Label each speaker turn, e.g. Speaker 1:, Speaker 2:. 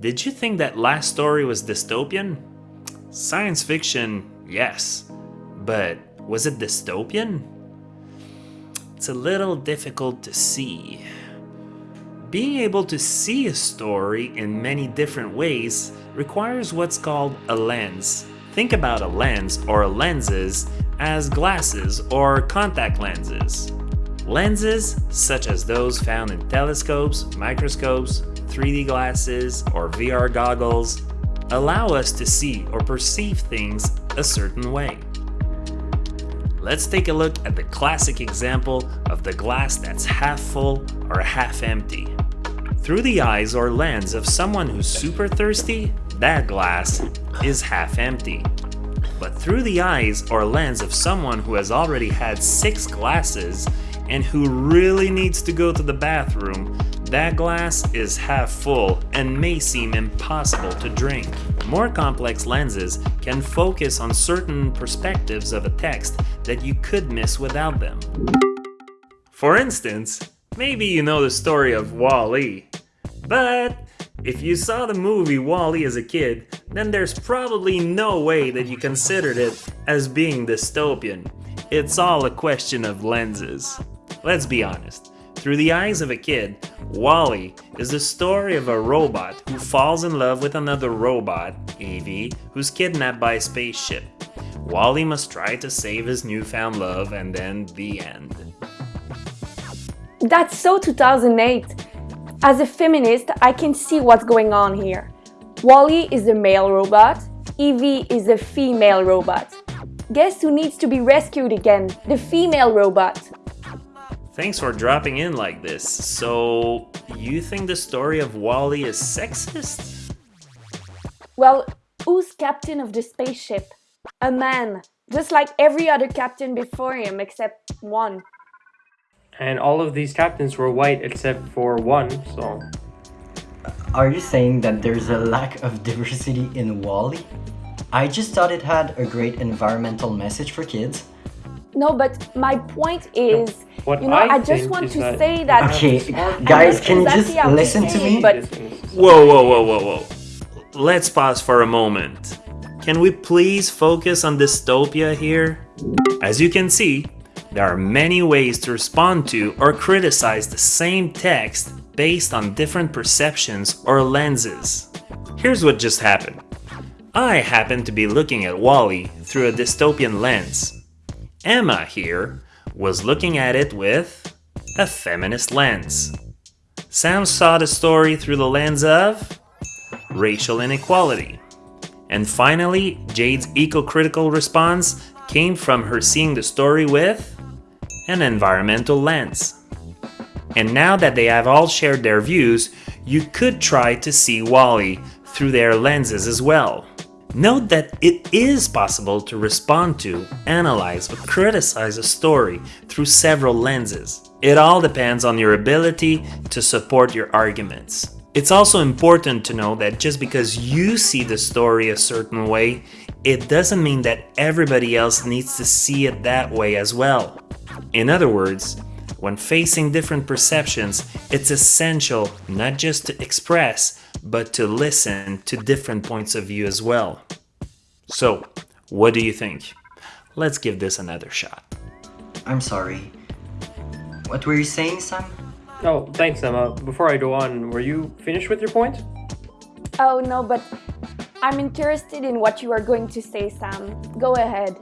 Speaker 1: Did you think that last story was dystopian? Science fiction, yes. But was it dystopian? It's a little difficult to see. Being able to see a story in many different ways requires what's called a lens. Think about a lens or lenses as glasses or contact lenses. Lenses, such as those found in telescopes, microscopes, 3D glasses, or VR goggles, allow us to see or perceive things a certain way. Let's take a look at the classic example of the glass that's half full or half empty. Through the eyes or lens of someone who's super thirsty, that glass is half empty. But through the eyes or lens of someone who has already had six glasses and who really needs to go to the bathroom, that glass is half full and may seem impossible to drink. More complex lenses can focus on certain perspectives of a text that you could miss without them. For instance, maybe you know the story of Wall-E, but if you saw the movie Wall-E as a kid, then there's probably no way that you considered it as being dystopian. It's all a question of lenses. Let's be honest. Through the eyes of a kid, Wall-E is the story of a robot who falls in love with another robot, Evie, who's kidnapped by a spaceship. Wall-E must try to save his newfound love and then the end.
Speaker 2: That's so 2008. As a feminist, I can see what's going on here. Wall-E is a male robot, Evie is a female robot. Guess who needs to be rescued again? The female robot.
Speaker 1: Thanks for dropping in like this. So, you think the story of Wall-E is sexist?
Speaker 2: Well, who's captain of the spaceship? A man, just like every other captain before him except one
Speaker 3: and all of these captains were white except for one, so...
Speaker 4: Are you saying that there's a lack of diversity in Wall-E? I just thought it had a great environmental message for kids.
Speaker 2: No, but my point is,
Speaker 3: what
Speaker 2: you know,
Speaker 3: I,
Speaker 2: I just want to
Speaker 3: that
Speaker 2: say that...
Speaker 4: Okay, guys, can you just listen to me?
Speaker 2: But...
Speaker 1: Whoa, whoa, whoa, whoa, whoa. Let's pause for a moment. Can we please focus on dystopia here? As you can see, there are many ways to respond to or criticize the same text based on different perceptions or lenses. Here's what just happened. I happen to be looking at Wally -E through a dystopian lens. Emma here was looking at it with a feminist lens. Sam saw the story through the lens of racial inequality. And finally, Jade's eco-critical response came from her seeing the story with an environmental lens. And now that they have all shared their views, you could try to see Wall-E through their lenses as well. Note that it is possible to respond to, analyze, or criticize a story through several lenses. It all depends on your ability to support your arguments. It's also important to know that just because you see the story a certain way, it doesn't mean that everybody else needs to see it that way as well. In other words, when facing different perceptions, it's essential not just to express, but to listen to different points of view as well. So, what do you think? Let's give this another shot.
Speaker 4: I'm sorry. What were you saying, Sam?
Speaker 3: Oh, thanks, Emma. Before I go on, were you finished with your point?
Speaker 2: Oh, no, but I'm interested in what you are going to say, Sam. Go ahead.